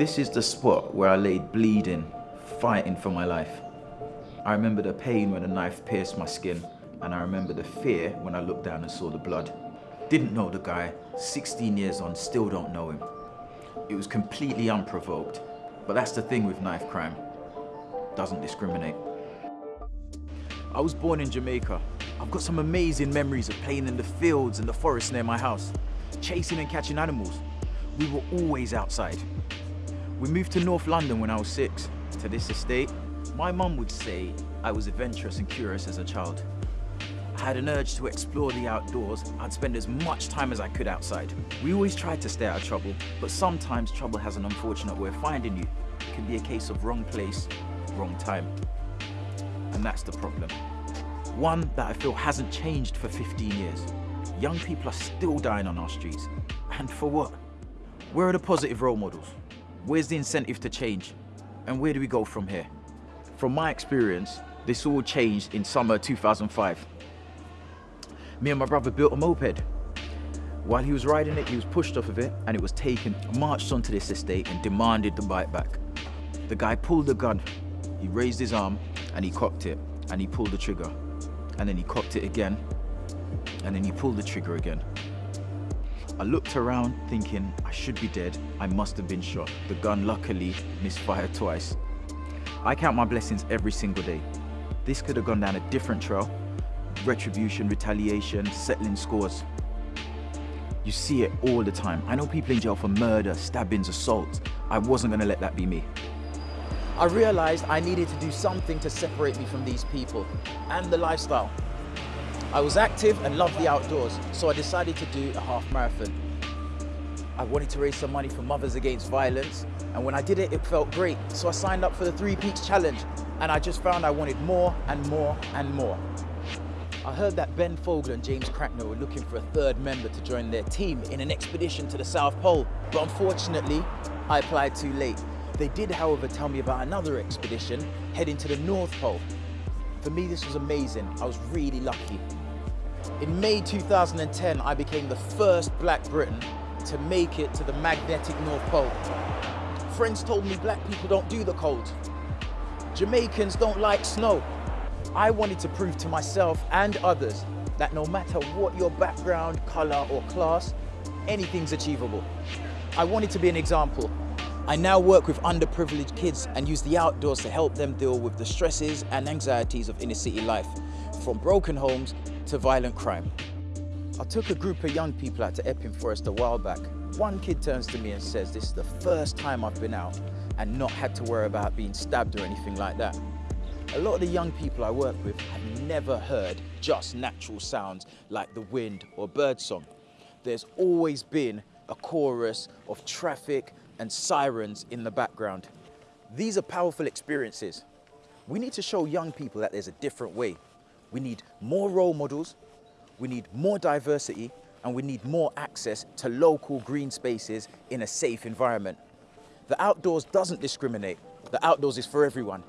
This is the spot where I laid bleeding, fighting for my life. I remember the pain when a knife pierced my skin, and I remember the fear when I looked down and saw the blood. Didn't know the guy, 16 years on, still don't know him. It was completely unprovoked, but that's the thing with knife crime. Doesn't discriminate. I was born in Jamaica. I've got some amazing memories of playing in the fields and the forest near my house, chasing and catching animals. We were always outside. We moved to North London when I was six, to this estate. My mum would say I was adventurous and curious as a child. I had an urge to explore the outdoors. I'd spend as much time as I could outside. We always tried to stay out of trouble, but sometimes trouble has an unfortunate way of finding you. It can be a case of wrong place, wrong time. And that's the problem. One that I feel hasn't changed for 15 years. Young people are still dying on our streets. And for what? Where are the positive role models? Where's the incentive to change? And where do we go from here? From my experience, this all changed in summer 2005. Me and my brother built a moped. While he was riding it, he was pushed off of it and it was taken, marched onto this estate and demanded the bike back. The guy pulled the gun, he raised his arm and he cocked it and he pulled the trigger. And then he cocked it again and then he pulled the trigger again. I looked around thinking I should be dead. I must have been shot. The gun luckily misfired twice. I count my blessings every single day. This could have gone down a different trail. Retribution, retaliation, settling scores. You see it all the time. I know people in jail for murder, stabbings, assault. I wasn't gonna let that be me. I realized I needed to do something to separate me from these people and the lifestyle. I was active and loved the outdoors, so I decided to do a half marathon. I wanted to raise some money for Mothers Against Violence, and when I did it, it felt great. So I signed up for the Three Peaks Challenge, and I just found I wanted more and more and more. I heard that Ben Fogle and James Cracknell were looking for a third member to join their team in an expedition to the South Pole, but unfortunately, I applied too late. They did, however, tell me about another expedition heading to the North Pole. For me, this was amazing. I was really lucky. In May 2010, I became the first black Briton to make it to the magnetic North Pole. Friends told me black people don't do the cold. Jamaicans don't like snow. I wanted to prove to myself and others that no matter what your background, color or class, anything's achievable. I wanted to be an example. I now work with underprivileged kids and use the outdoors to help them deal with the stresses and anxieties of inner city life, from broken homes to violent crime. I took a group of young people out to Epping Forest a while back. One kid turns to me and says, this is the first time I've been out and not had to worry about being stabbed or anything like that. A lot of the young people I work with have never heard just natural sounds like the wind or birdsong. There's always been a chorus of traffic and sirens in the background. These are powerful experiences. We need to show young people that there's a different way we need more role models, we need more diversity, and we need more access to local green spaces in a safe environment. The outdoors doesn't discriminate. The outdoors is for everyone.